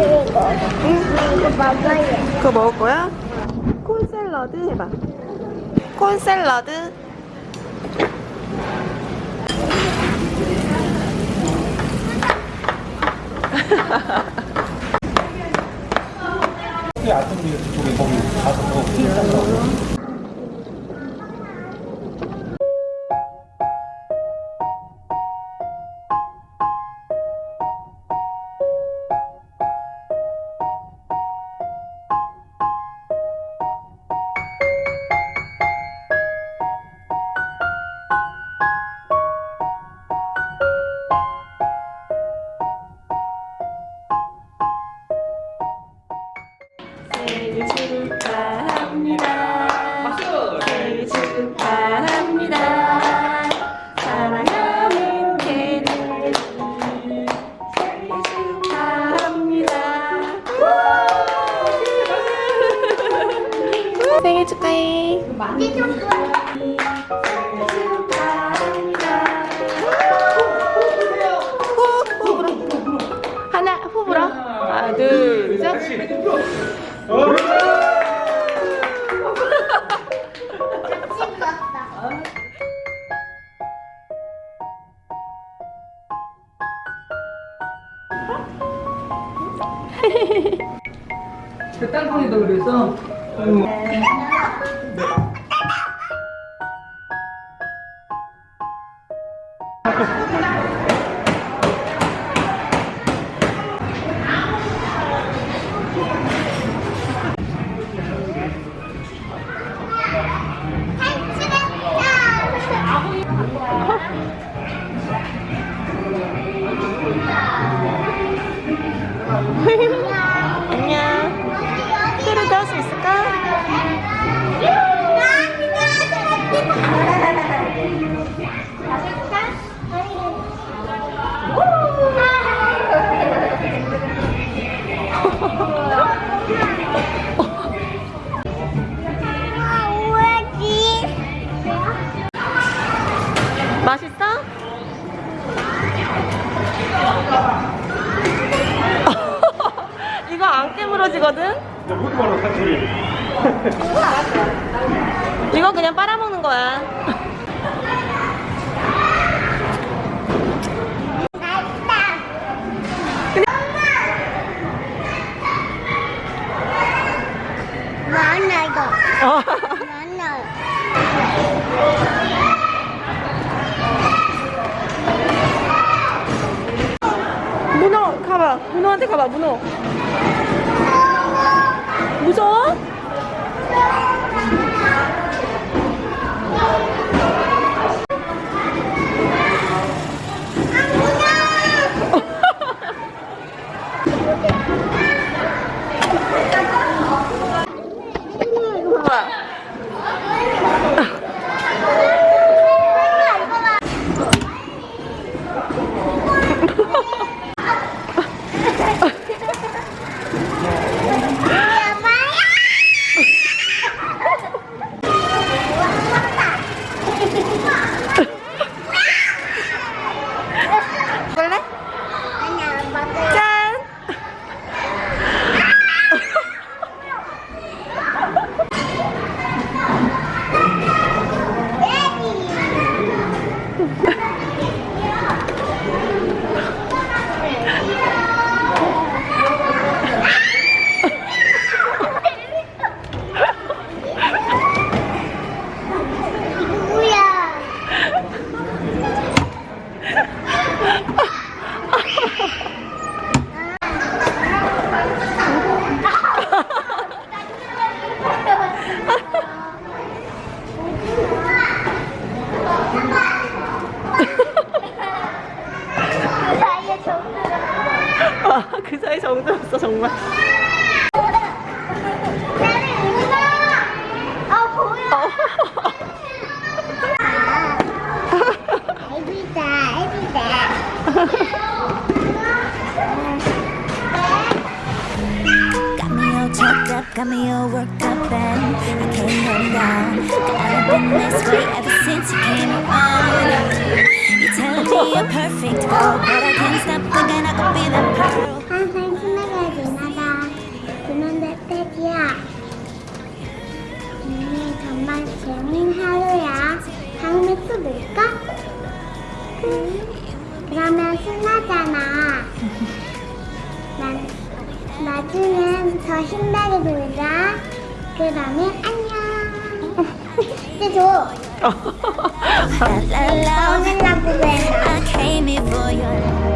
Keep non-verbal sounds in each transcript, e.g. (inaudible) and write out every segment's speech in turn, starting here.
이거. 그거 먹을 거야? 콘 샐러드 해봐. 콘 샐러드. (laughs) 아tom이 저쪽에 거기 가서 그거 생일 축하해. 생일 불어. 하나, 후 불어. 하나, 둘, 셋. 그냥 빨아먹는 거야. (laughs) 문어 가봐. 문어한테 가봐. 문어. 무서워? Hãy subscribe cho kênh Ghiền Mì Gõ Để không bỏ lỡ những video hấp dẫn this way ever since you came around You're telling me a perfect girl, but I can't stop thinking I could be that girl. 항상 신나게 지나가. 그런데 태기야. 오늘 정말 재밌는 하루야. 다음에 또 놀까? 응. 그러면 신나잖아. 난 나중엔 더 신나게 놀자. 그러면 안녕. 이제 줘. La la la. 오늘 나보고 해. I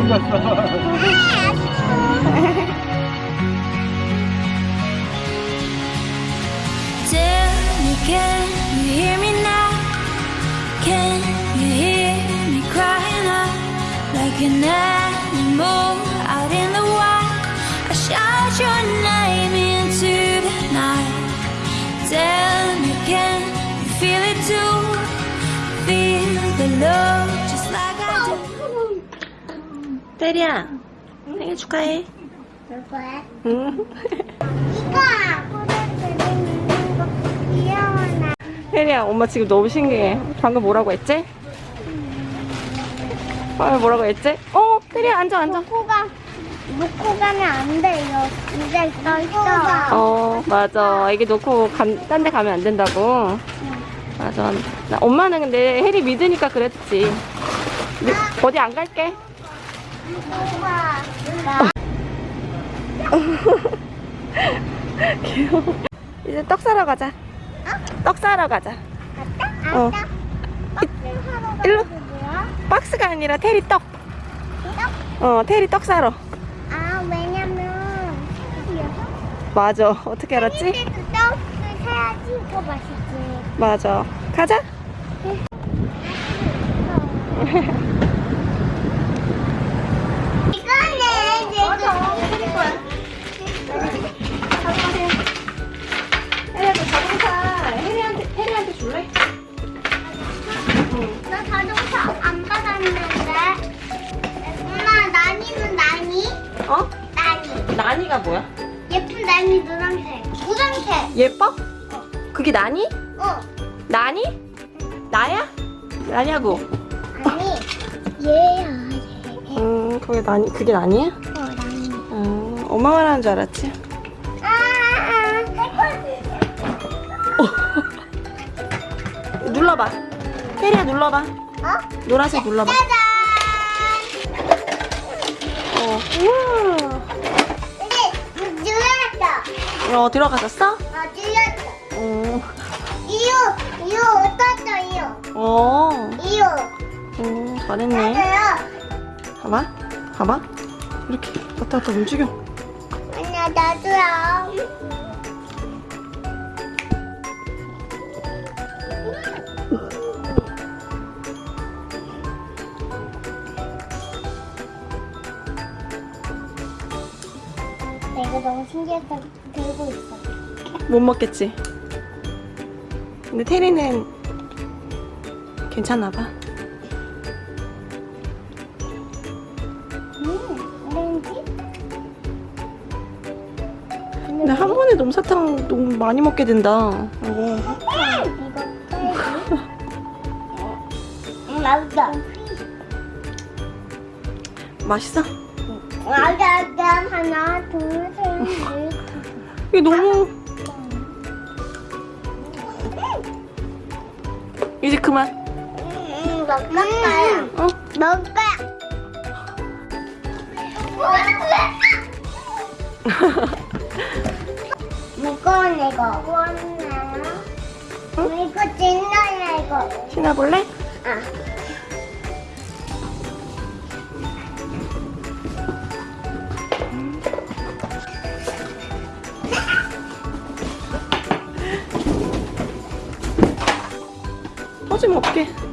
Tell me, can you hear me now? Can you hear me crying out like an animal out in the wild? I shout your name into the night. Tell me, can you feel it too? Feel the love 테리야, 생일 축하해. 누구야? 응. 이거 귀여워 테리야, 엄마 지금 너무 신기해. 방금 뭐라고 했지? 방금 뭐라고 했지? 어, 테리야, 앉아, 앉아. 놓고가 놓고 가면 안 돼요. 이제 써 있어. 어, 맞아. 이게 놓고 딴 데 가면 안 된다고. 맞아. 나, 엄마는 근데 혜리 믿으니까 그랬지. 근데 어디 안 갈게. 귀여워. (laughs) 이제 떡 사러 가자. 떡 사러 가자. 갔다? 어. 박스 하러 일로. 박스가 아니라 테리 떡. 떡? 어, 테리 떡 사러. 아 왜냐면 맞아. 어떻게 알았지? 그때도 떡을 사야지 더 맛있지. 맞아. 가자. (laughs) 예뻐? 그게 나니? 어. 나니? 나야? 나냐고? 아니 얘야 얘. 음, 그게 나니, 그게 나니야? 어 나니. 음, 엄마 말하는 줄 알았지? 아, 아, (laughs) 눌러봐. 혜리야 눌러봐. 어? 노란색 눌러봐. 짜잔. 어. 우와. 어. 어, 들어가셨어? 어 눌렀어. 어. 이유 이유 어떻다 이유. 어. 이유. 음, 잘했네. 맞아요. 봐봐. 봐봐. 이렇게 왔다 갔다 움직여. 아니야 나도요. 너무 신기해서 들고 있어. 못 먹겠지? 근데 테리는 괜찮나 봐. 음, 오렌지? 근데 한 번에 솜사탕 너무 많이 먹게 된다. 이거. 음, 맛있다. 맛있어? 맛 있다. 하나, 둘, 셋, 넷. 이게 너무 이제 그만. 음, 먹을 거야. 어? 먹을 거야. (laughs) 무거운 이거. 무겁나? 이거 진나야 이거. 신어볼래? 아. 터지면 어떡해.